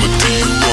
I'ma do you